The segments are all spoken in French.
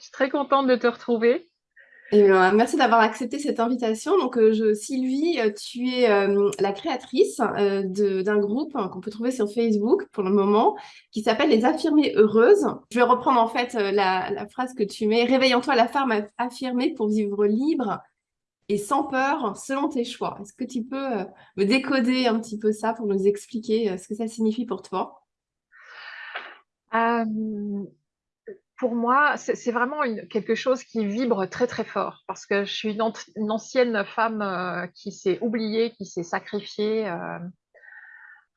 Je suis très contente de te retrouver. Et ben, merci d'avoir accepté cette invitation. Donc, euh, je, Sylvie, euh, tu es euh, la créatrice d'un groupe hein, qu'on peut trouver sur Facebook pour le moment, qui s'appelle Les Affirmées Heureuses. Je vais reprendre en fait la, la phrase que tu mets. Réveillons-toi la femme aff- affirmée pour vivre libre et sans peur, selon tes choix. Est-ce que tu peux me décoder un petit peu ça pour nous expliquer ce que ça signifie pour toi? Pour moi, c'est vraiment quelque chose qui vibre très très fort parce que je suis une, ancienne femme euh, qui s'est oubliée, qui s'est sacrifiée euh,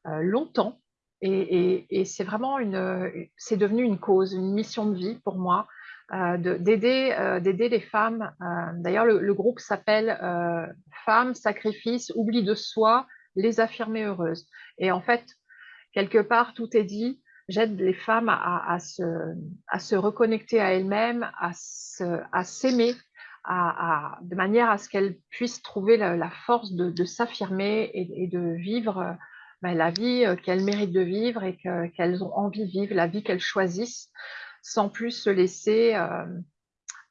euh, longtemps et, c'est vraiment une, c'est devenu une cause, une mission de vie pour moi de- d'aider d'aider les femmes. D'ailleurs, le, le groupe s'appelle Femmes, Sacrifice, Oubli de soi, les affirmer heureuses. Et en fait, quelque part, tout est dit. J'aide les femmes à, se, reconnecter à elles-mêmes, à s'aimer, de manière à ce qu'elles puissent trouver la, force de, s'affirmer et, de vivre ben, la vie euh, qu'elles méritent de vivre et que- qu'elles ont envie de vivre, la vie qu'elles choisissent, sans plus se laisser euh,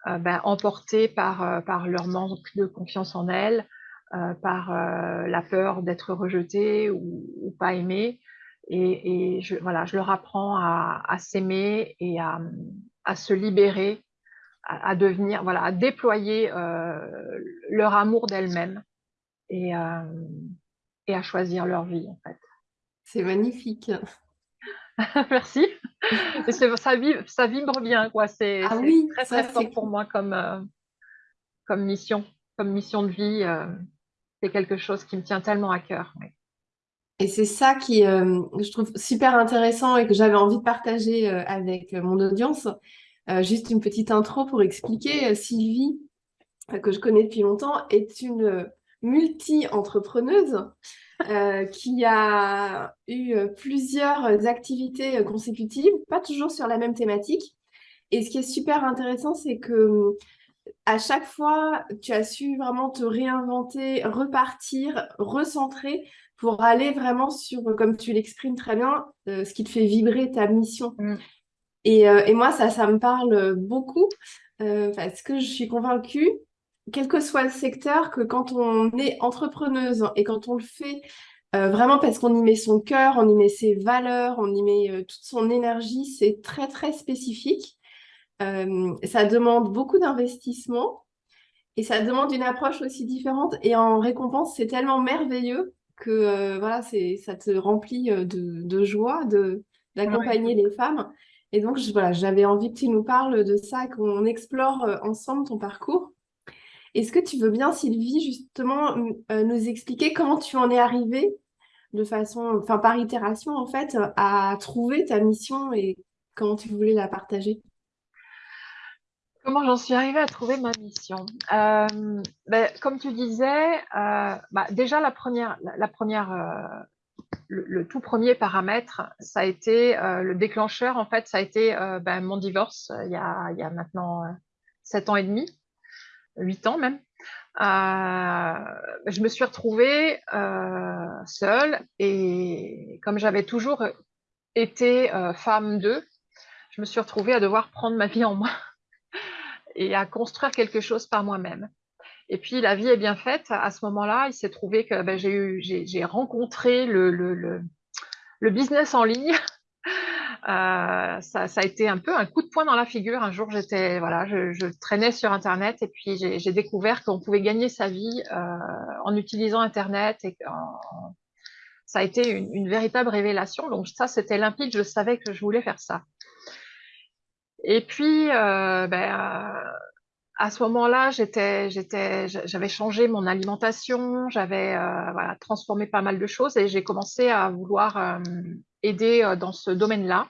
euh, ben, emporter par, leur manque de confiance en elles, par la peur d'être rejetées ou, ou pas aimées. Et, et je, voilà, je leur apprends à, à s'aimer et à, à se libérer, à, à devenir, voilà, à déployer euh, leur amour d'elles-mêmes et, euh, et à choisir leur vie, en fait. C'est magnifique. Merci. Ça, vibre, ça vibre bien, quoi. C'est Ah oui, très, très fort pour moi comme, euh, comme mission, comme mission de vie. c'est quelque chose qui me tient tellement à cœur. oui. Et c'est ça qui, euh, je trouve super intéressant et que j'avais envie de partager euh, avec euh, mon audience. Euh, juste une petite intro pour expliquer. Sylvie, que je connais depuis longtemps, est une multi-entrepreneuse qui a eu plusieurs activités consécutives, pas toujours sur la même thématique. Et ce qui est super intéressant, c'est que à chaque fois, tu as su vraiment te réinventer, repartir, recentrer pour aller vraiment sur, comme tu l'exprimes très bien, euh, ce qui te fait vibrer ta mission. Mm. Et, euh, et moi, ça, ça me parle beaucoup euh, parce que je suis convaincue, quel que soit le secteur, que quand on est entrepreneuse et quand on le fait euh, vraiment parce qu'on y met son cœur, on y met ses valeurs, on y met euh, toute son énergie, c'est très, très spécifique. Euh, ça demande beaucoup d'investissement et ça demande une approche aussi différente. Et en récompense, c'est tellement merveilleux que euh, voilà, c'est, ça te remplit euh, de, de joie de, d'accompagner les femmes. Et donc, je- voilà, j'avais envie que tu nous parles de ça, qu'on explore euh, ensemble ton parcours. Est-ce que tu veux bien, Sylvie, justement, euh, nous expliquer comment tu en es arrivée de façon, enfin par itération en fait, à trouver ta mission et comment tu voulais la partager? Comment j'en suis arrivée à trouver ma mission? Euh, ben, comme tu disais, euh, bah, déjà la première, euh, le, tout premier paramètre, ça a été euh, le déclencheur. En fait, ça a été ben, mon divorce il y a, il y a maintenant sept ans et demi, huit ans même. Je me suis retrouvée seule et comme j'avais toujours été femme d'eux, je me suis retrouvée à devoir prendre ma vie en main et à construire quelque chose par moi-même. Et puis la vie est bien faite. À ce moment-là, il s'est trouvé que ben, j'ai rencontré le, business en ligne. Euh, ça, a été un peu un coup de poing dans la figure. Un jour, j'étais, voilà, je, traînais sur Internet et puis j'ai, découvert qu'on pouvait gagner sa vie euh, en utilisant Internet. Et ça a été une véritable révélation. Donc ça, c'était limpide. Je savais que je voulais faire ça. Et puis, euh, ben, à ce moment-là, j'avais changé mon alimentation, j'avais euh, transformé pas mal de choses et j'ai commencé à vouloir euh, aider dans ce domaine-là,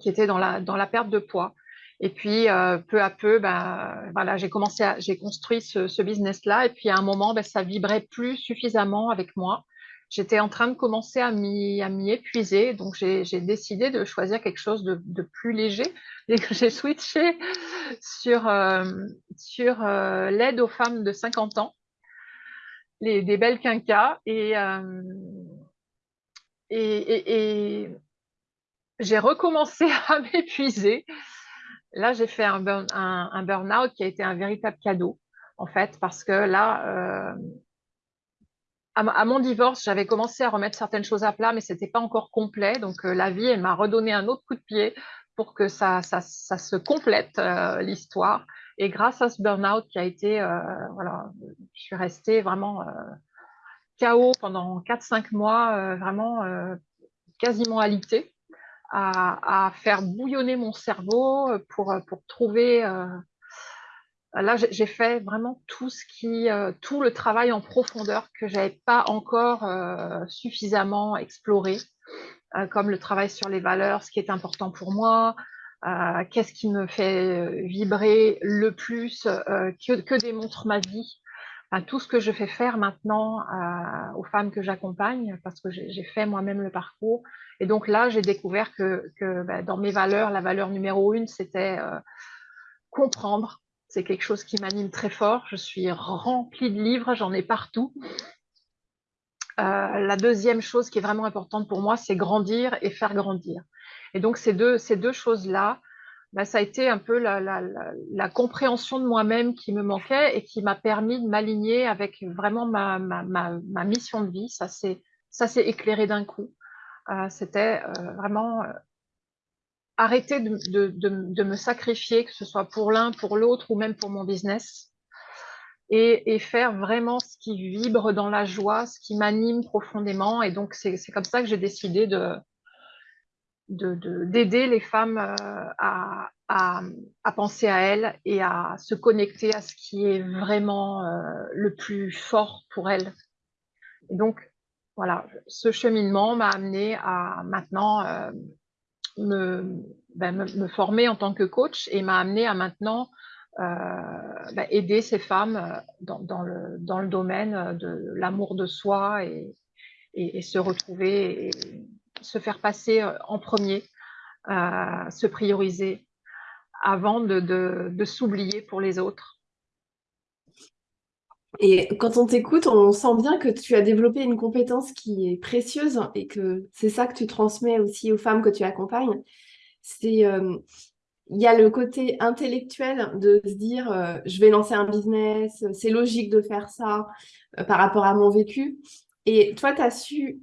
qui était dans la, perte de poids. Et puis, peu à peu, ben, voilà, j'ai commencé j'ai construit ce, ce business-là. Et puis, à un moment, ben, ça vibrait plus suffisamment avec moi. J'étais en train de commencer à m'y, épuiser. Donc, j'ai, décidé de choisir quelque chose de, de plus léger. Et que j'ai switché sur, euh, sur euh, l'aide aux femmes de 50 ans, les, des belles quinquas. Et, euh, et, et- j'ai recommencé à m'épuiser. là, j'ai fait un, un, burn-out qui a été un véritable cadeau, en fait, parce que là, à, mon divorce, j'avais commencé à remettre certaines choses à plat, mais ce n'était pas encore complet. Donc, euh, la vie, elle m'a redonné un autre coup de pied pour que ça, se complète, euh, l'histoire. Et grâce à ce burn-out qui a été, euh, voilà, je suis restée vraiment KO pendant 4-5 mois, vraiment quasiment alité, à, faire bouillonner mon cerveau pour trouver Là, j'ai fait vraiment tout ce qui, euh, tout le travail en profondeur que j'avais pas encore euh, suffisamment exploré, euh, comme le travail sur les valeurs, ce qui est important pour moi, qu'est-ce qui me fait vibrer le plus, que, démontre ma vie. Tout ce que je fais faire maintenant aux femmes que j'accompagne, parce que j'ai fait moi-même le parcours. Et donc là, j'ai découvert que, que bah, dans mes valeurs, la valeur numéro une, c'était comprendre c'est quelque chose qui m'anime très fort. Je suis remplie de livres, j'en ai partout. Euh, la deuxième chose qui est vraiment importante pour moi, c'est grandir et faire grandir. Et donc, ces deux, ces deux choses-là, bah, ça a été un peu la, compréhension de moi-même qui me manquait et qui m'a permis de m'aligner avec vraiment ma, ma, ma, ma, mission de vie. Ça s'est éclairé d'un coup. Euh, C'était euh, vraiment arrêter de, de, de, me sacrifier, que ce soit pour l'un, pour l'autre ou même pour mon business, et, et, faire vraiment ce qui vibre dans la joie, ce qui m'anime profondément. Et donc, c'est comme ça que j'ai décidé de d'aider les femmes euh, à, à, penser à elles et à se connecter à ce qui est vraiment euh, le plus fort pour elles. Et donc, voilà, ce cheminement m'a amené à maintenant ben, me, me, former en tant que coach et m'a amené à maintenant euh, ben, aider ces femmes euh, dans, le, domaine de l'amour de soi et, se retrouver et se faire passer euh, en premier, se prioriser avant de s'oublier pour les autres. Et quand on t'écoute, on sent bien que tu as développé une compétence qui est précieuse et que c'est ça que tu transmets aussi aux femmes que tu accompagnes. C'est euh, il y a le côté intellectuel de se dire euh, je vais lancer un business, c'est logique de faire ça euh, par rapport à mon vécu. Et toi, tu as su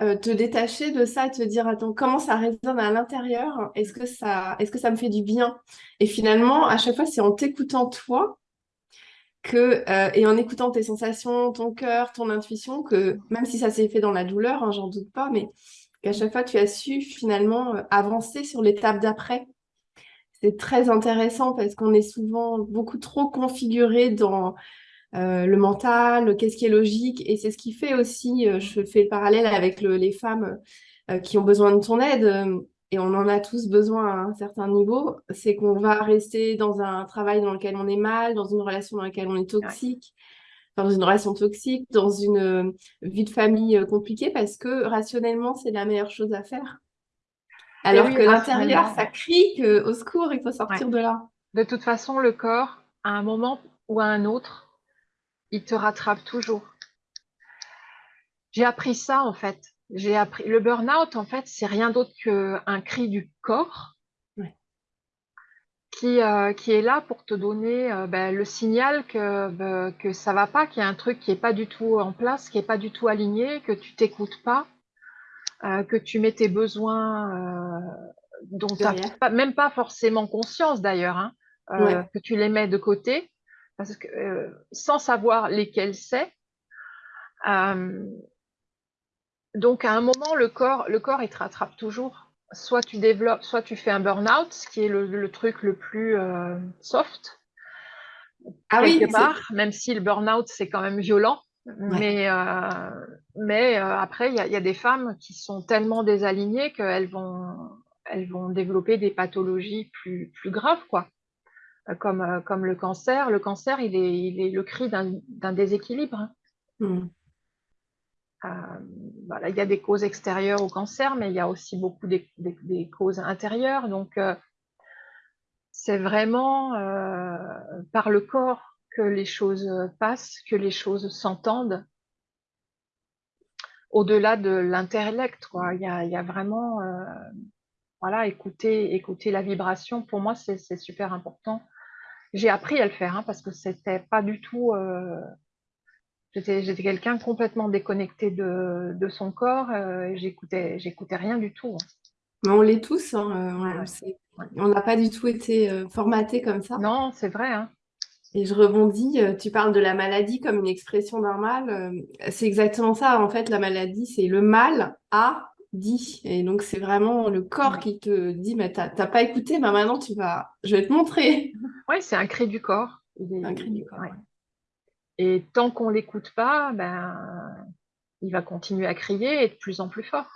te détacher de ça et te dire attends, comment ça résonne à l'intérieur? Est-ce que, ça, est -ce que ça me fait du bien? Et finalement, à chaque fois, c'est en t'écoutant toi que, euh, et en écoutant tes sensations, ton cœur, ton intuition, que même si ça s'est fait dans la douleur, hein, j'en doute pas, mais qu'à chaque fois tu as su finalement euh, avancer sur l'étape d'après. C'est très intéressant parce qu'on est souvent beaucoup trop configuré dans euh, le mental, qu'est-ce qui est logique, et c'est ce qui fait aussi, je fais le parallèle avec le, les femmes qui ont besoin de ton aide, et on en a tous besoin à un certain niveau, c'est qu'on va rester dans un travail dans lequel on est mal, dans une relation dans laquelle on est toxique, ouais. dans une relation toxique, dans une euh, vie de famille euh, compliquée, parce que rationnellement, c'est la meilleure chose à faire. Alors oui, que l'intérieur, ça crie que, au secours, il faut sortir ouais. de là. De toute façon, le corps, à un moment ou à un autre, il te rattrape toujours. J'ai appris ça, en fait j'ai appris le burn-out en fait c'est rien d'autre qu'un cri du corps ouais. qui euh, qui est là pour te donner euh, ben, le signal que ben, que ça va pas qu'il y a un truc qui est pas du tout en place qui est pas du tout aligné que tu t'écoutes pas euh, que tu mets tes besoins dont tu n'as même pas forcément conscience d'ailleurs hein, ouais. que tu les mets de côté parce que sans savoir lesquels c'est donc, à un moment, le corps, le corps, il te rattrape toujours. Soit tu développes, soit tu fais un burn-out, ce qui est le, le truc le plus euh, soft. Ah quelque oui, part, même si le burn-out, c'est quand même violent. Ouais. Mais, euh, mais euh, après, il y, y, a des femmes qui sont tellement désalignées qu'elles vont, elles vont développer des pathologies plus, plus graves, quoi. Comme, comme le cancer. Le cancer, il est, il est le cri d'un déséquilibre. Hein. Mm. Euh, il y a des causes extérieures au cancer, mais il y a aussi beaucoup des, causes intérieures. Donc, euh, c'est vraiment euh, par le corps que les choses passent, que les choses s'entendent, au-delà de l'intellect. Il, y a, vraiment voilà, écouter, écouter la vibration, pour moi, c'est super important. J'ai appris à le faire, hein, parce que c'était pas du tout... j'étais quelqu'un complètement déconnecté de, de son corps, euh, j'écoutais rien du tout. Hein. Mais on l'est tous, hein, euh, on n'a pas du tout été formaté comme ça. Non, c'est vrai. Hein. Et je rebondis, tu parles de la maladie comme une expression d'un mal. C'est exactement ça, en fait, la maladie, c'est le mal à dit. Et donc, c'est vraiment le corps qui te dit, mais t'as pas écouté, mais maintenant, tu vas... je vais te montrer. Oui, c'est un cri du corps. Un cri du corps, Et tant qu'on l'écoute pas, ben, il va continuer à crier et de plus en plus fort.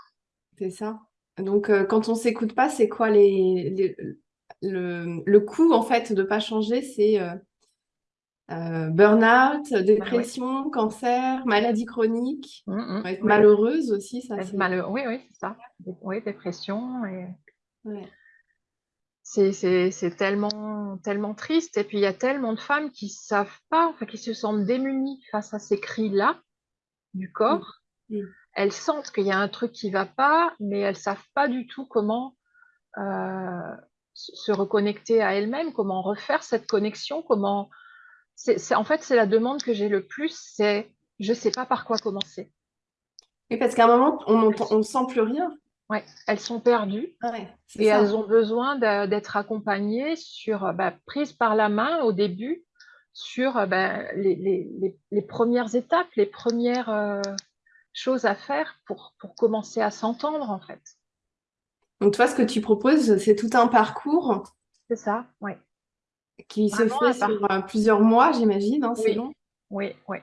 C'est ça. Donc, euh, quand on s'écoute pas, c'est quoi les, le, le coût, en fait, de pas changer? C'est... Euh, euh, burn-out, dépression, cancer, maladie chronique, mmh, mmh. être malheureuse aussi, ça. Oui, oui, c'est ça. Oui, dépression. Et... C'est tellement, tellement triste. Et puis, il y a tellement de femmes qui savent pas, enfin, qui se sentent démunies face à ces cris-là du corps. Mmh. Elles sentent qu'il y a un truc qui va pas, mais elles savent pas du tout comment euh, se reconnecter à elles-mêmes, comment refaire cette connexion, comment c'est, en fait, c'est la demande que j'ai le plus, c'est je ne sais pas par quoi commencer. Et parce qu'à un moment, on ne sent plus rien. Oui, elles sont perdues et elles ont besoin d'être accompagnées sur, bah, prise par la main au début, sur bah, les, premières étapes, les premières euh, choses à faire pour, pour commencer à s'entendre en fait. Donc toi, ce que tu proposes, c'est tout un parcours. C'est ça, oui. Qui se fait sur euh, plusieurs mois, j'imagine, hein, c'est long. Oui, oui.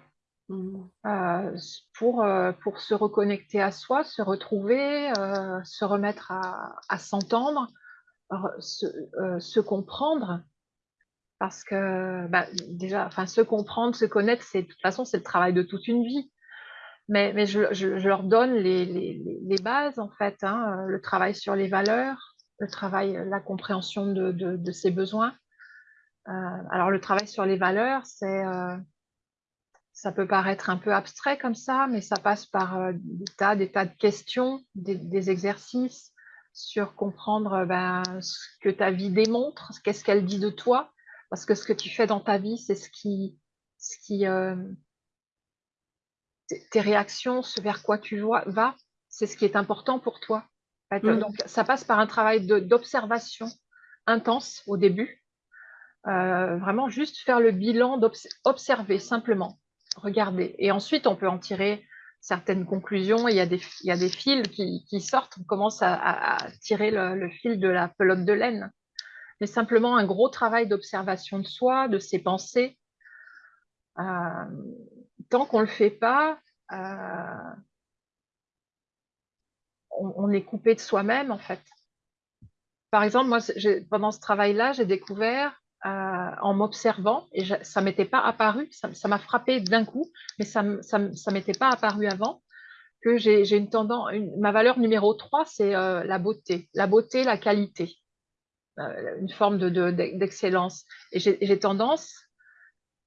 Euh, pour, euh, pour se reconnecter à soi, se retrouver, se remettre à, s'entendre, se, comprendre. Parce que bah, déjà, se comprendre, se connaître, c'est de toute façon, c'est le travail de toute une vie. Mais, mais je, je, leur donne les, les, bases, en fait, hein, le travail sur les valeurs, le travail, la compréhension de, de, ses besoins, euh, alors, le travail sur les valeurs, c'est euh, ça peut paraître un peu abstrait comme ça, mais ça passe par euh, des, tas, des tas de questions, des, exercices sur comprendre ben, ce que ta vie démontre, qu'est-ce qu'elle dit de toi, parce que ce que tu fais dans ta vie, c'est ce qui, ce qui tes réactions, ce vers quoi tu vas, c'est ce qui est important pour toi. Mmh. Donc, ça passe par un travail d'observation intense au début, euh, vraiment juste faire le bilan, d'observer simplement, regarder. Et ensuite, on peut en tirer certaines conclusions. Il y a des, il fils qui, sortent, on commence à, à tirer le, fil de la pelote de laine. Mais simplement un gros travail d'observation de soi, de ses pensées. Euh, tant qu'on ne le fait pas, euh, on, on, est coupé de soi-même, en fait. Par exemple, moi, pendant ce travail-là, j'ai découvert euh, en m'observant, et ça m'était pas apparu, ça m'a frappé d'un coup, mais ça ça, m'était pas apparu avant, que j'ai une tendance, ma valeur numéro 3, c'est euh, la beauté, la beauté, la qualité, euh, une forme d'excellence. De, et j'ai tendance,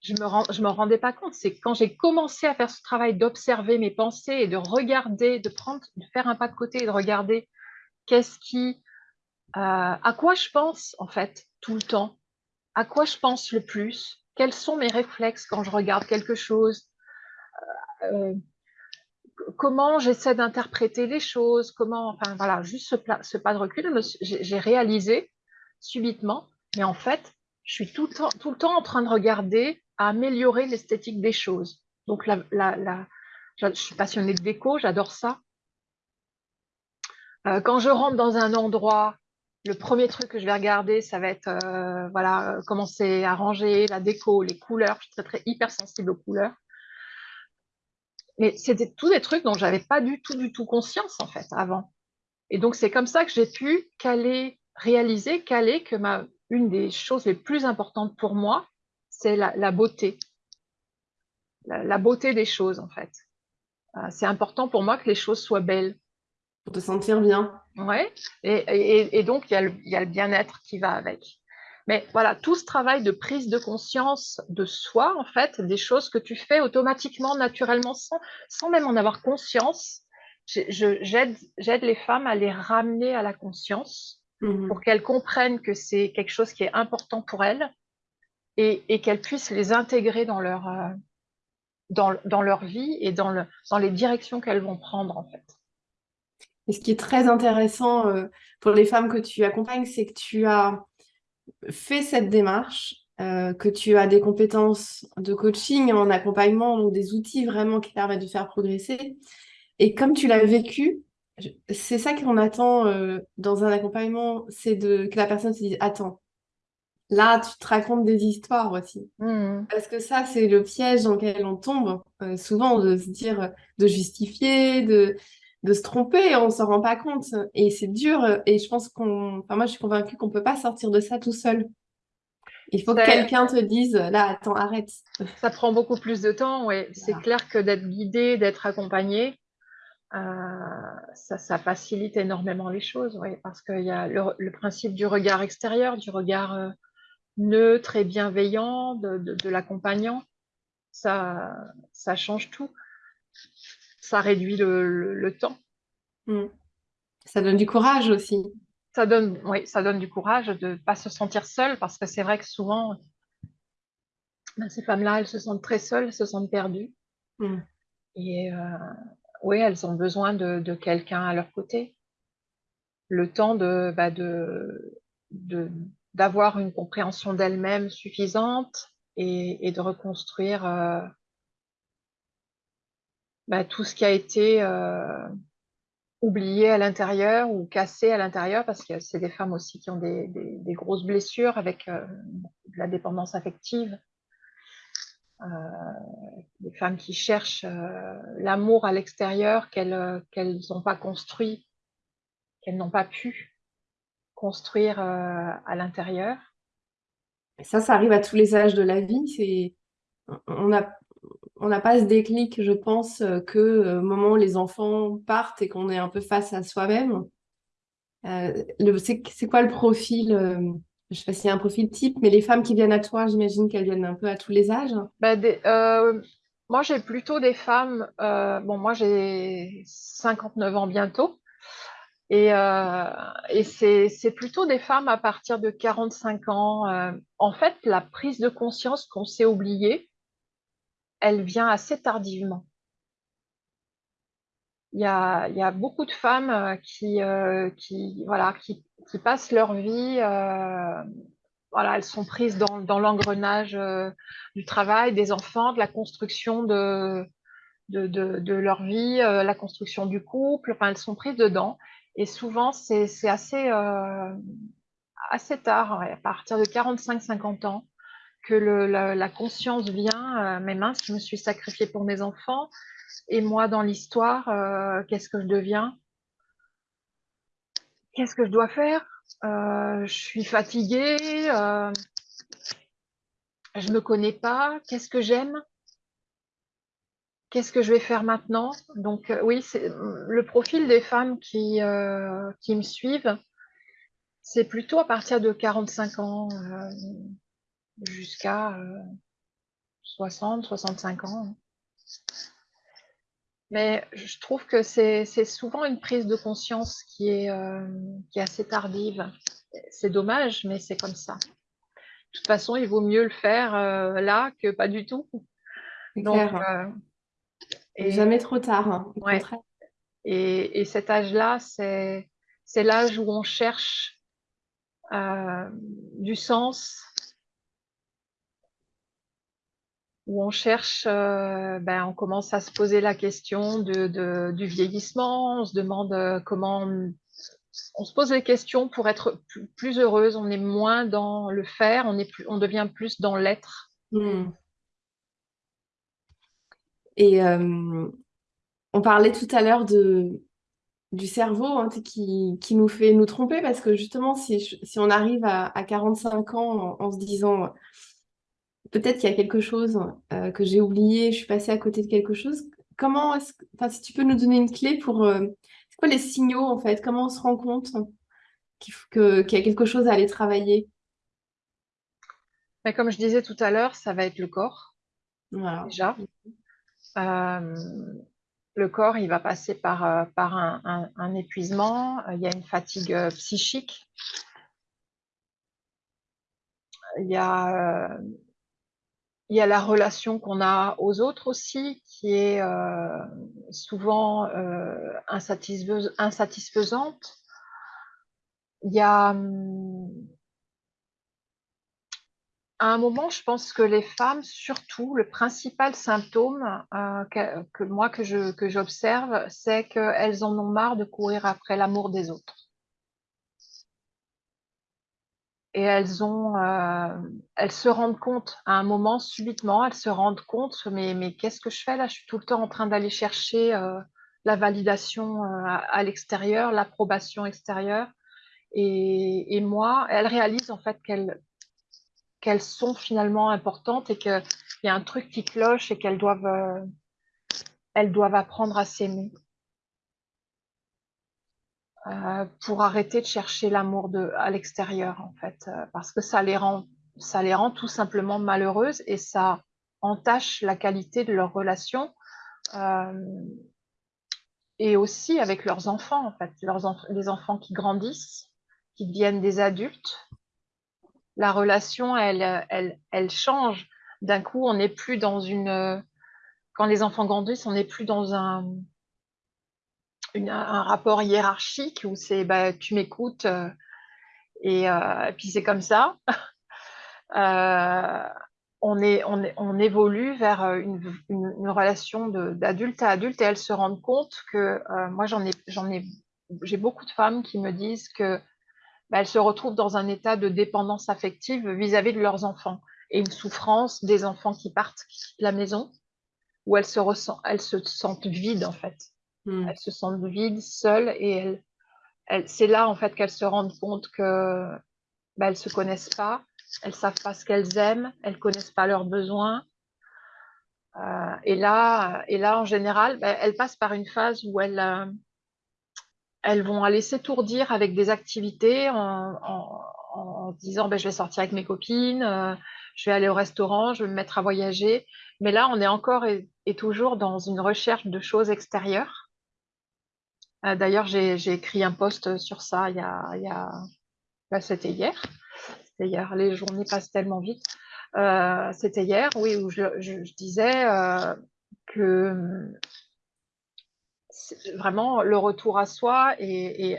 je me, rends, je me rendais pas compte, c'est quand j'ai commencé à faire ce travail d'observer mes pensées et de regarder, de prendre, de faire un pas de côté et de regarder qu'est-ce qui, à quoi je pense en fait tout le temps, à quoi je pense le plus, quels sont mes réflexes quand je regarde quelque chose, euh, euh, comment j'essaie d'interpréter les choses, comment, enfin voilà, juste ce, pas de recul, j'ai réalisé subitement, mais en fait, je suis tout le temps, en train de regarder à améliorer l'esthétique des choses. Donc, la, je suis passionnée de déco, j'adore ça. Euh, quand je rentre dans un endroit le premier truc que je vais regarder, ça va être euh, voilà, comment c'est arrangé, la déco, les couleurs. Je suis très, très hyper sensible aux couleurs. Mais c'était tous des trucs dont j'avais pas du tout, du tout conscience, en fait, avant. Et donc, c'est comme ça que j'ai pu caler, réaliser, caler que ma, une des choses les plus importantes pour moi, c'est la, beauté. La, beauté des choses, en fait. Euh, c'est important pour moi que les choses soient belles. Pour te sentir bien. Oui, et, donc il y a le, bien-être qui va avec. Mais voilà, tout ce travail de prise de conscience de soi, en fait, des choses que tu fais automatiquement, naturellement, sans, sans même en avoir conscience, j'aide les femmes à les ramener à la conscience mmh pour qu'elles comprennent que c'est quelque chose qui est important pour elles et, et qu'elles puissent les intégrer dans leur, euh, dans, dans, leur vie et dans, le, dans les directions qu'elles vont prendre en fait. Et ce qui est très intéressant euh, pour les femmes que tu accompagnes, c'est que tu as fait cette démarche, euh, que tu as des compétences de coaching en accompagnement, donc des outils vraiment qui permettent de faire progresser. Et comme tu l'as vécu, c'est ça qu'on attend euh, dans un accompagnement, c'est que la personne se dise attends, là tu te racontes des histoires aussi, mmh. parce que ça c'est le piège dans lequel on tombe euh, souvent de se dire, de justifier, de de se tromper, on s'en rend pas compte et c'est dur. Et je pense qu'on, enfin moi je suis convaincue qu'on peut pas sortir de ça tout seul. Il faut que quelqu'un te dise, là, attends, arrête. Ça prend beaucoup plus de temps, oui. C'est clair que d'être guidé, d'être accompagné, euh, ça, facilite énormément les choses, oui, parce qu'il y a le, principe du regard extérieur, du regard euh, neutre et bienveillant de, l'accompagnant. Ça, ça change tout. Ça réduit le, temps. Hmm. Ça donne du courage aussi. Ça donne, oui, ça donne du courage de ne pas se sentir seule, parce que c'est vrai que souvent, ben, ces femmes-là, elles se sentent très seules, elles se sentent perdues. Hmm. Et euh, oui, elles ont besoin de, quelqu'un à leur côté. Le temps de, bah, d'avoir une compréhension d'elles-mêmes suffisante et, de reconstruire euh, bah, tout ce qui a été euh, oublié à l'intérieur ou cassé à l'intérieur, parce que c'est des femmes aussi qui ont des, grosses blessures avec euh, de la dépendance affective. Euh, des femmes qui cherchent l'amour à l'extérieur qu'elles qu'elles n'ont pas construit, qu'elles n'ont pas pu construire à l'intérieur. Ça, ça arrive à tous les âges de la vie. C'est on n'a on n'a pas ce déclic, je pense, que au moment où les enfants partent et qu'on est un peu face à soi-même. c'est quoi le profil je sais pas s'il y a un profil type, mais les femmes qui viennent à toi, j'imagine qu'elles viennent un peu à tous les âges. Bah, euh, moi, j'ai plutôt des femmes. Euh, bon, moi, j'ai 59 ans bientôt. Et, euh, et c'est plutôt des femmes à partir de 45 ans. en fait, la prise de conscience qu'on s'est oubliée, elle vient assez tardivement. Il y a, beaucoup de femmes qui, qui, voilà, qui passent leur vie, euh, voilà, elles sont prises dans, l'engrenage euh, du travail, des enfants, de la construction de, de, leur vie, euh, la construction du couple, enfin, elles sont prises dedans. Et souvent, c'est assez, assez tard, à partir de 45-50 ans, que la, conscience vient, mes mains, je me suis sacrifiée pour mes enfants, et moi, dans l'histoire, qu'est-ce que je deviens? Qu'est-ce que je dois faire? Euh, Je suis fatiguée, euh, je ne me connais pas, qu'est-ce que j'aime? Qu'est-ce que je vais faire maintenant? Donc euh, oui, c'est le profil des femmes qui, qui me suivent, c'est plutôt à partir de 45 ans jusqu'à 60, 65 ans. Mais je trouve que c'est souvent une prise de conscience qui est, euh, qui est assez tardive. C'est dommage, mais c'est comme ça. De toute façon, il vaut mieux le faire euh, là que pas du tout. Donc, euh, et jamais trop tard. Hein, et, et, cet âge-là, c'est l'âge où on cherche du sens, où on cherche, euh, ben, on commence à se poser la question du vieillissement, on se demande euh, comment, on, se pose des questions pour être plus, heureuse, on est moins dans le faire, on, devient plus dans l'être. Hmm. Et euh, on parlait tout à l'heure du cerveau hein, qui, nous fait nous tromper parce que justement, si, on arrive à 45 ans en se disant peut-être qu'il y a quelque chose euh, que j'ai oublié, je suis passée à côté de quelque chose. Comment est-ce enfin, si tu peux nous donner une clé pour, euh, c'est quoi les signaux en fait? Comment on se rend compte qu'il y a quelque chose à aller travailler? Mais Comme je disais tout à l'heure, ça va être le corps, déjà. Euh, le corps, il va passer par, par un, un, épuisement, il y a une fatigue psychique, il y a, il y a la relation qu'on a aux autres aussi, qui est souvent insatisfaisante. Il y a hum, à un moment, je pense que les femmes, surtout, le principal symptôme euh, que, moi que je que j'observe, c'est qu'elles en ont marre de courir après l'amour des autres. Et euh, elles se rendent compte à un moment subitement, elles se rendent compte, mais qu'est-ce que je fais là? Je suis tout le temps en train d'aller chercher euh, la validation à, l'extérieur, l'approbation extérieure. Et, moi, elles réalisent en fait qu'elles sont finalement importantes et qu'il y a un truc qui cloche et qu'elles doivent, euh, elles doivent apprendre à s'aimer. Euh, pour arrêter de chercher l'amour à l'extérieur en fait euh, parce que ça les rend ça les rend tout simplement malheureuses et ça entache la qualité de leur relation et aussi avec leurs enfants en fait leurs les enfants qui grandissent qui deviennent des adultes la relation, elle, elle, elle change. D'un coup, on n'est plus dans une... Quand les enfants grandissent, on n'est plus dans un, un rapport hiérarchique où c'est bah, tu m'écoutes euh, et, euh, puis c'est comme ça. Euh, on, est, on, évolue vers une, relation d'adulte à adulte et elles se rendent compte que moi j'en ai, j'en ai, j'ai beaucoup de femmes qui me disent que bah, elles se retrouvent dans un état de dépendance affective vis-à-vis de leurs enfants et une souffrance des enfants qui partent, qui quittent la maison, où elles se, ressentent, elles se sentent vides en fait. Hmm. Elles se sentent vides, seules et elles, c'est là en fait qu'elles se rendent compte que bah, elles se connaissent pas, elles savent pas ce qu'elles aiment, elles connaissent pas leurs besoins. Euh, et là, et là en général, bah, elles passent par une phase où elles, euh, elles vont aller s'étourdir avec des activités en, disant ben, je vais sortir avec mes copines, euh, je vais aller au restaurant, je vais me mettre à voyager. Mais là, on est encore et, toujours dans une recherche de choses extérieures. Euh, d'ailleurs, j'ai écrit un post sur ça. Ben, c'était hier. Les journées passent tellement vite. Euh, c'était hier, oui, où je, disais que vraiment le retour à soi et,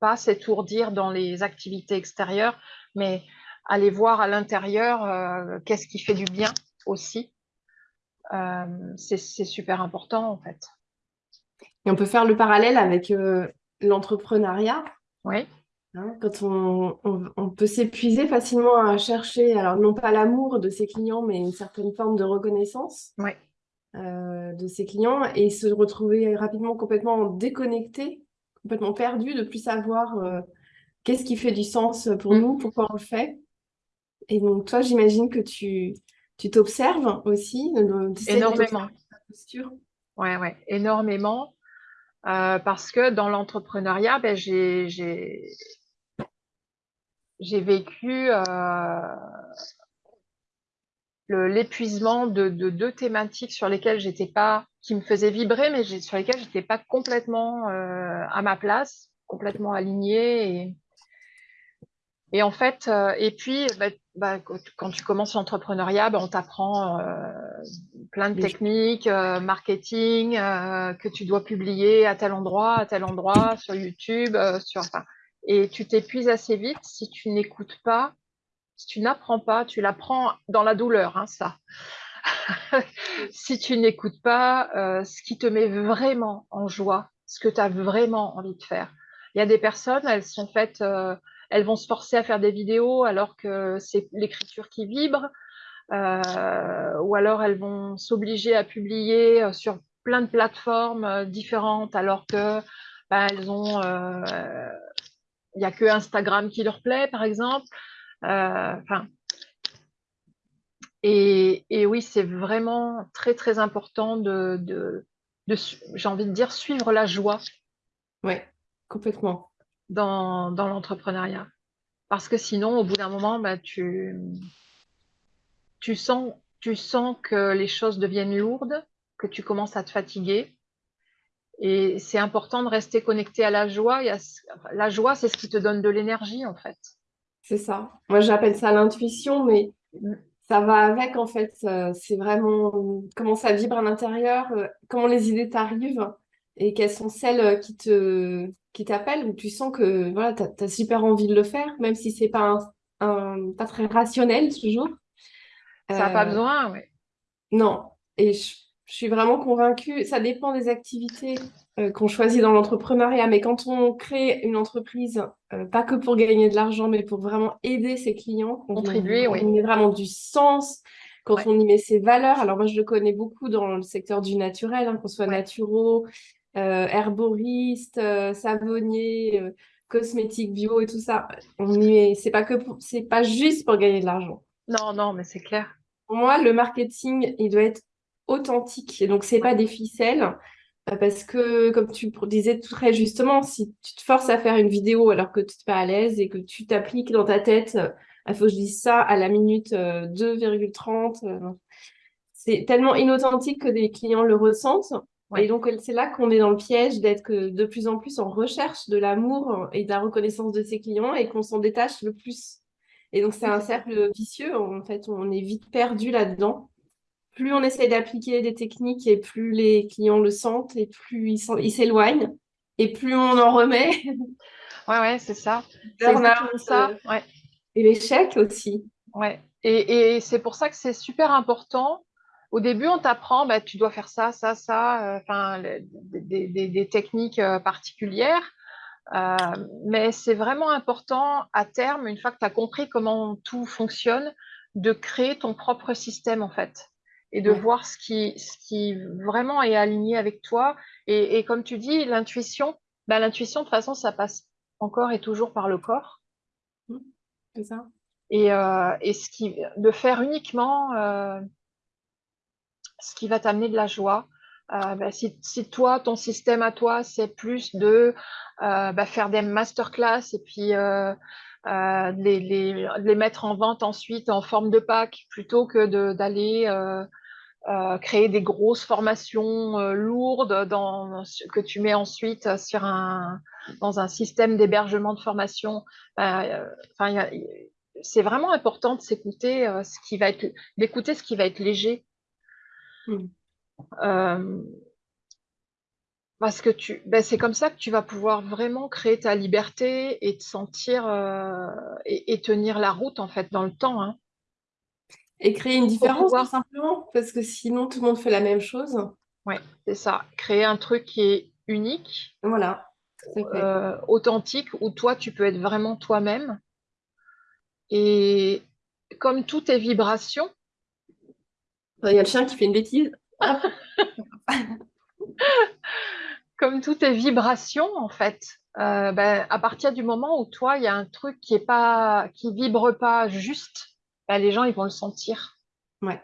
pas s'étourdir dans les activités extérieures, mais aller voir à l'intérieur euh, qu'est-ce qui fait du bien aussi. Euh, c'est super important en fait. Et on peut faire le parallèle avec euh, l'entrepreneuriat. Oui. Hein, quand on, on peut s'épuiser facilement à chercher, alors non pas l'amour de ses clients, mais une certaine forme de reconnaissance. Oui. Euh, de ses clients et se retrouver rapidement complètement déconnecté, complètement perdu, de plus savoir euh, qu'est-ce qui fait du sens pour mm. nous, pourquoi on le fait. Et donc, toi, j'imagine que tu tu t'observes aussi. énormément. Posture. Ouais, ouais, énormément. Euh, parce que dans l'entrepreneuriat, ben, j'ai vécu l'épuisement de, deux thématiques sur lesquelles j'étais pas, qui me faisaient vibrer, mais sur lesquelles j'étais pas complètement euh, à ma place, complètement alignée. Et, et en fait, euh, et puis, bah, bah, quand tu commences l'entrepreneuriat, bah, on t'apprend euh, plein de techniques, marketing, que tu dois publier à tel endroit, à tel endroit, sur YouTube, sur, enfin, et tu t'épuises assez vite si tu n'écoutes pas si tu n'apprends pas, tu l'apprends dans la douleur, hein, ça. si tu n'écoutes pas euh, ce qui te met vraiment en joie, ce que tu as vraiment envie de faire. Il y a des personnes, elles sont faites, euh, elles vont se forcer à faire des vidéos alors que c'est l'écriture qui vibre, euh, ou alors elles vont s'obliger à publier sur plein de plateformes différentes alors que ben, elles ont, il n'y a que Instagram qui leur plaît, par exemple. Euh, enfin, et, oui, c'est vraiment très très important de, de, j'ai envie de dire, suivre la joie. Oui, complètement. Dans, dans l'entrepreneuriat. Parce que sinon, au bout d'un moment, bah, tu, tu, sens, tu sens que les choses deviennent lourdes que tu commences à te fatiguer. Et c'est important de rester connecté à la joie. la joie, c'est ce qui te donne de l'énergie, en fait. C'est ça. Moi, j'appelle ça l'intuition, mais ça va avec, en fait. Euh, c'est vraiment comment ça vibre à l'intérieur, euh, comment les idées t'arrivent et quelles sont celles euh, qui te qui t'appellent, où tu sens que voilà, tu as, super envie de le faire, même si c'est pas, un, pas très rationnel toujours. Ça n'a pas besoin, oui. Non. Et je je suis vraiment convaincue. Ça dépend des activités euh, qu'on choisit dans l'entrepreneuriat, mais quand on crée une entreprise, euh, pas que pour gagner de l'argent, mais pour vraiment aider ses clients, contribuer, on, y met vraiment du sens, quand on y met ses valeurs. Alors moi, je le connais beaucoup dans le secteur du naturel, hein, qu'on soit naturaux, euh, herboriste, savonnier, cosmétique bio et tout ça. On y c'est pas que c'est pas juste pour gagner de l'argent. Non, non, mais c'est clair. Pour moi, le marketing, il doit être authentique. Et donc, c'est pas des ficelles. Euh, parce que, comme tu disais très justement, si tu te forces à faire une vidéo alors que tu n'es pas à l'aise et que tu t'appliques dans ta tête, il euh, faut que je dise ça à la minute 2,30, euh, c'est tellement inauthentique que des clients le ressentent. Et donc, c'est là qu'on est dans le piège d'être de plus en plus en recherche de l'amour et de la reconnaissance de ses clients et qu'on s'en détache le plus. Et donc, c'est un cercle vicieux. En fait, on est vite perdu là-dedans plus on essaie d'appliquer des techniques et plus les clients le sentent et plus ils s'éloignent et plus on en remet. Ouais, ouais, c'est ça. C'est ça. Euh, ouais. Et l'échec aussi. Ouais. Et, et c'est pour ça que c'est super important. Au début, on t'apprend, bah, tu dois faire ça, ça, ça, euh, enfin, des, des, des, techniques euh, particulières. Euh, mais c'est vraiment important à terme, une fois que tu as compris comment tout fonctionne, de créer ton propre système en fait et de voir ce qui, ce qui vraiment est aligné avec toi. Et, et comme tu dis, l'intuition, bah, l'intuition, de toute façon, ça passe encore et toujours par le corps. Mmh, c'est ça. Et, euh, et, ce qui, de faire uniquement euh, ce qui va t'amener de la joie. Euh, bah, si, si, toi, ton système à toi, c'est plus de euh, bah, faire des masterclass et puis euh, euh, les, les, les, mettre en vente ensuite en forme de pack plutôt que d'aller créer des grosses formations lourdes dans, que tu mets ensuite sur un, dans un système d'hébergement de formation. Enfin, c'est vraiment important de ce qui va être, d'écouter ce qui va être léger. Hmm. parce que tu, ben c'est comme ça que tu vas pouvoir vraiment créer ta liberté et te sentir et, et, tenir la route en fait dans le temps. Hein. Et créer une différence, tout simplement, parce que sinon, tout le monde fait la même chose. Oui, c'est ça. Créer un truc qui est unique. Voilà. Euh, authentique, où toi, tu peux être vraiment toi-même. Et comme toutes tes vibrations. Il y a le chien qui fait une bêtise. comme toutes tes vibrations, en fait, euh, ben, à partir du moment où toi, il y a un truc qui est pas, qui vibre pas juste, bah, les gens, ils vont le sentir. Ouais.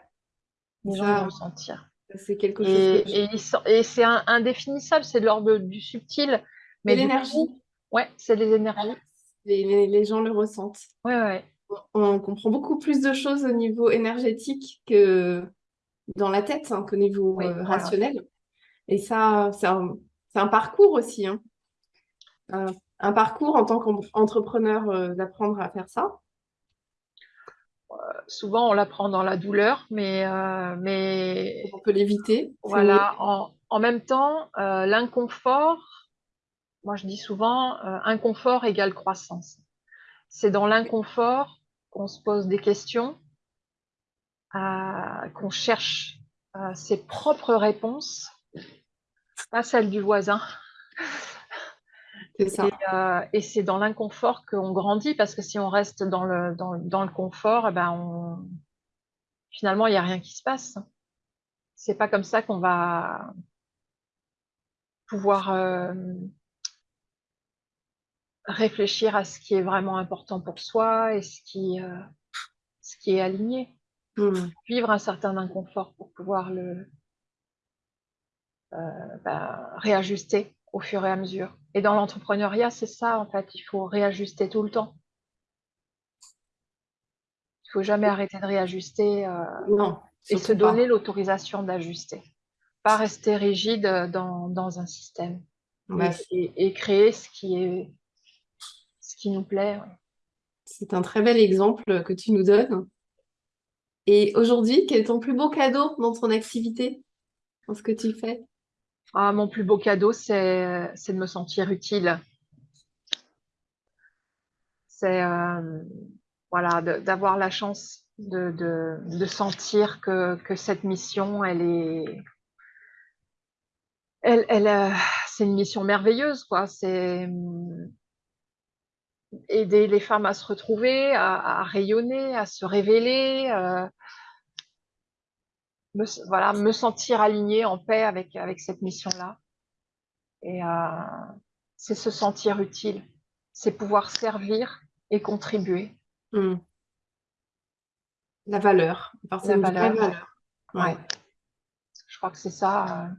Les gens vont le sentir. C'est quelque chose. Et, et c'est indéfinissable, c'est de l'ordre du subtil. Mais l'énergie. Ouais, c'est les énergies. Les, les, gens le ressentent. Ouais, ouais. On, comprend beaucoup plus de choses au niveau énergétique que dans la tête, hein, qu'au niveau euh, rationnel. Et ça, c'est un, un, parcours aussi. Hein. Un, parcours en tant qu'entrepreneur euh, d'apprendre à faire ça souvent on l'apprend dans la douleur, mais, euh, mais on peut l'éviter. Voilà. En, même temps, euh, l'inconfort, moi je dis souvent, euh, inconfort égale croissance. C'est dans l'inconfort qu'on se pose des questions, qu'on cherche ses propres réponses, pas celles du voisin. Euh, et, c'est dans l'inconfort qu'on grandit, parce que si on reste dans le, dans, dans le confort, eh ben on... finalement, il n'y a rien qui se passe. C'est pas comme ça qu'on va pouvoir euh, réfléchir à ce qui est vraiment important pour soi et ce qui, euh, ce qui est aligné. Mmh. Vivre un certain inconfort pour pouvoir le bah, réajuster au fur et à mesure. Et dans l'entrepreneuriat, c'est ça, en fait, il faut réajuster tout le temps. Il faut jamais arrêter de réajuster euh, non, et se donner l'autorisation d'ajuster. pas rester rigide dans, dans un système et, et- et créer ce qui est ce qui nous plaît. ouais. c'est un très bel exemple que tu nous donnes. Et aujourd'hui, quel est ton plus beau cadeau dans ton activité, dans ce que tu fais? Ah, mon plus beau cadeau, c'est de me sentir utile. C'est euh, voilà, d'avoir la chance de, sentir que, cette mission, elle est, elle, euh, c'est une mission merveilleuse, quoi. C'est aider les femmes à se retrouver, à, à rayonner, à se révéler, euh, me, voilà, me sentir alignée en paix avec, avec cette mission-là. Et euh, c'est se sentir utile, c'est pouvoir servir et contribuer. Hmm. La valeur, La valeur. valeur. Ouais. Ouais. Je crois que c'est ça. euh,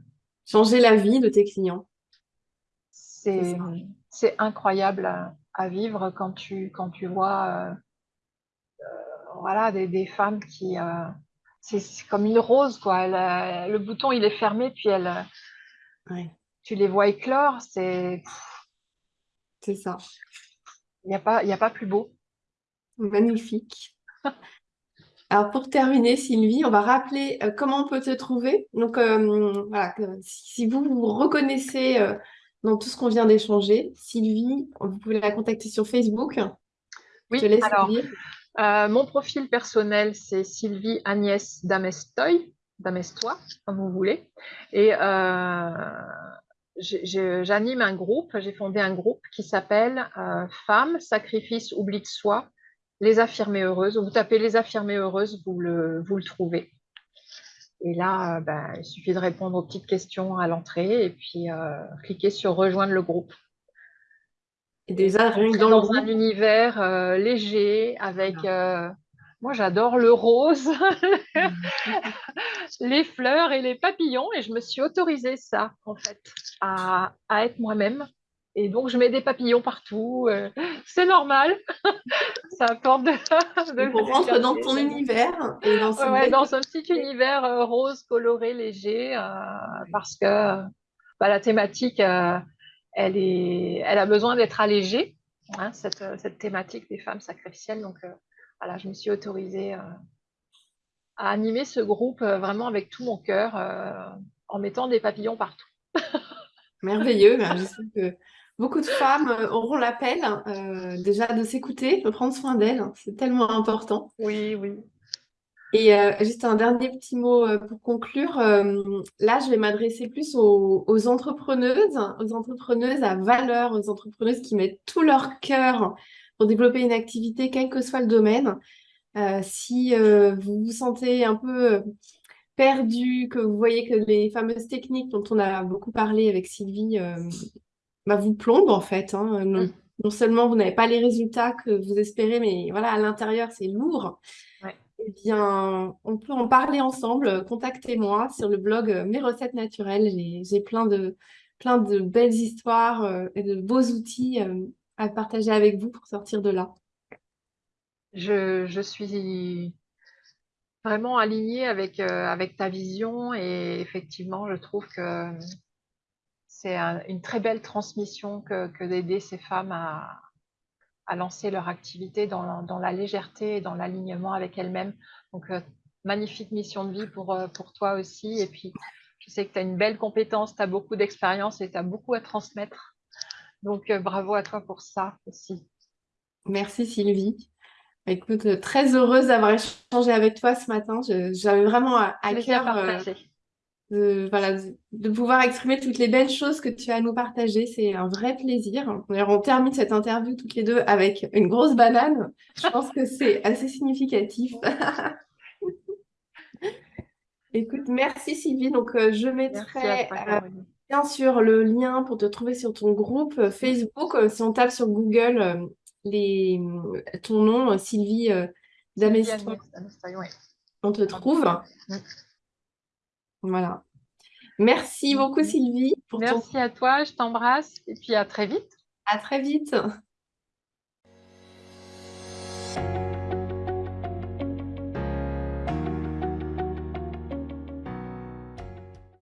Changer la vie de tes clients. C'est incroyable à, vivre quand tu quand tu vois euh, euh, voilà des, des femmes qui euh, c'est comme une rose quoi. Elle, le bouton il est fermé puis elle Ouais, tu les vois éclore. C'est c'est ça. il y a pas y a pas plus beau. Magnifique. Alors pour terminer, Sylvie, on va rappeler euh, comment on peut te trouver. Donc euh, voilà, si si vous vous reconnaissez euh, dans tout ce qu'on vient d'échanger, Sylvie, vous pouvez la contacter sur Facebook. Je Oui. te laisse Alors euh, mon profil personnel c'est Sylvie Agnès Damestoy, Damestois comme vous voulez. Et euh, j'anime un groupe, j'ai fondé un groupe qui s'appelle euh, Femmes, Sacrifice, Oubli de soi, les affirmées heureuses. Vous tapez les affirmées heureuses, vous le, vous le trouvez. Et là, euh, ben, il suffit de répondre aux petites questions à l'entrée et puis euh, cliquer sur rejoindre le groupe. Et déjà, rien que dans un univers euh, léger avec. euh, moi, j'adore le rose, les fleurs et les papillons, et je me suis autorisée ça, en fait, à, à être moi-même. Et donc, je mets des papillons partout. euh, c'est normal. ça apporte de, de on rentre dans ton univers et dans ce Ouais, dans un petit univers euh, rose, coloré, léger, euh, parce que bah, la thématique, euh, elle, est, elle a besoin d'être allégée, hein, cette, cette thématique des femmes sacrificielles. Donc, euh, voilà, je me suis autorisée à animer ce groupe vraiment avec tout mon cœur, en mettant des papillons partout. merveilleux. Ben, J'espère que beaucoup de femmes euh, auront l'appel euh, déjà de s'écouter, de prendre soin d'elles. C'est tellement important. Oui, oui. Et euh, juste un dernier petit mot euh, pour conclure. Là, je vais m'adresser plus aux, aux entrepreneuses, aux entrepreneuses à valeur, aux entrepreneuses qui mettent tout leur cœur pour développer une activité, quel que soit le domaine. Si vous vous sentez un peu perdu, que vous voyez que les fameuses techniques dont on a beaucoup parlé avec Sylvie bah, vous plombent en fait. hein. Non, Mm. non seulement vous n'avez pas les résultats que vous espérez, mais voilà, à l'intérieur, c'est lourd. Ouais. Eh bien, on peut en parler ensemble. Contactez-moi sur le blog euh, Mes recettes naturelles. J'ai, j'ai plein de, plein de belles histoires euh, et de beaux outils euh, à partager avec vous pour sortir de là. Je, je suis vraiment alignée avec, euh, avec ta vision et effectivement, je trouve que c'est un- une très belle transmission que, que d'aider ces femmes à, à lancer leur activité dans la, dans la légèreté et dans l'alignement avec elles-mêmes. Donc, euh, magnifique mission de vie pour, euh, pour toi aussi. Et puis, je sais que tu as une belle compétence, tu as beaucoup d'expérience et tu as beaucoup à transmettre. Donc, euh, bravo à toi pour ça aussi. Merci Sylvie. Écoute, très heureuse d'avoir échangé avec toi ce matin. J'avais vraiment à, à cœur. De, voilà, de, de pouvoir exprimer toutes les belles choses que tu as à nous partager. C'est un vrai plaisir. D'ailleurs, on termine cette interview toutes les deux avec une grosse banane. Je pense que c'est assez significatif. Écoute, merci Sylvie. Donc, euh, je mettrai toi, euh, bien sûr le lien pour te trouver sur ton groupe euh, Facebook. Euh, si on tape sur Google les, ton nom, Sylvie ouais. on te trouve. Mm. Voilà. Merci beaucoup. Sylvie pour ton... Merci à toi, je t'embrasse et puis à très vite. À très vite.